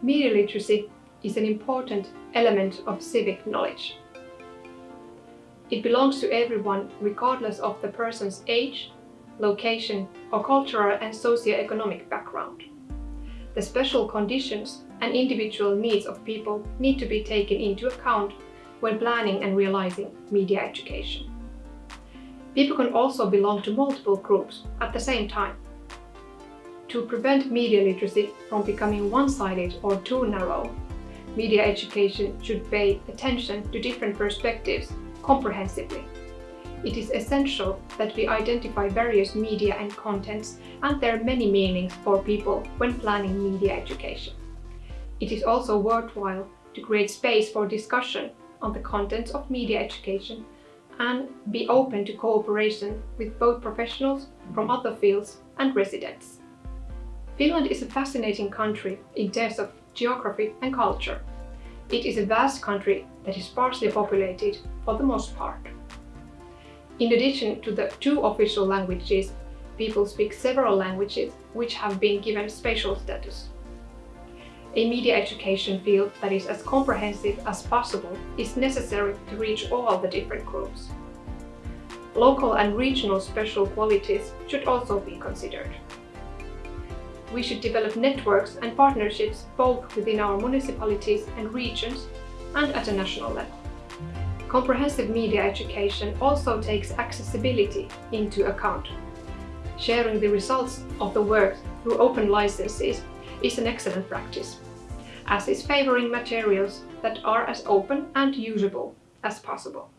Media literacy is an important element of civic knowledge. It belongs to everyone regardless of the person's age, location or cultural and socio-economic background. The special conditions and individual needs of people need to be taken into account when planning and realizing media education. People can also belong to multiple groups at the same time. To prevent media literacy from becoming one-sided or too narrow, media education should pay attention to different perspectives comprehensively. It is essential that we identify various media and contents and their many meanings for people when planning media education. It is also worthwhile to create space for discussion on the contents of media education and be open to cooperation with both professionals from other fields and residents. Finland is a fascinating country in terms of geography and culture. It is a vast country that is sparsely populated for the most part. In addition to the two official languages, people speak several languages which have been given special status. A media education field that is as comprehensive as possible is necessary to reach all the different groups. Local and regional special qualities should also be considered. We should develop networks and partnerships both within our municipalities and regions and at a national level. Comprehensive media education also takes accessibility into account. Sharing the results of the work through open licenses is an excellent practice, as is favoring materials that are as open and usable as possible.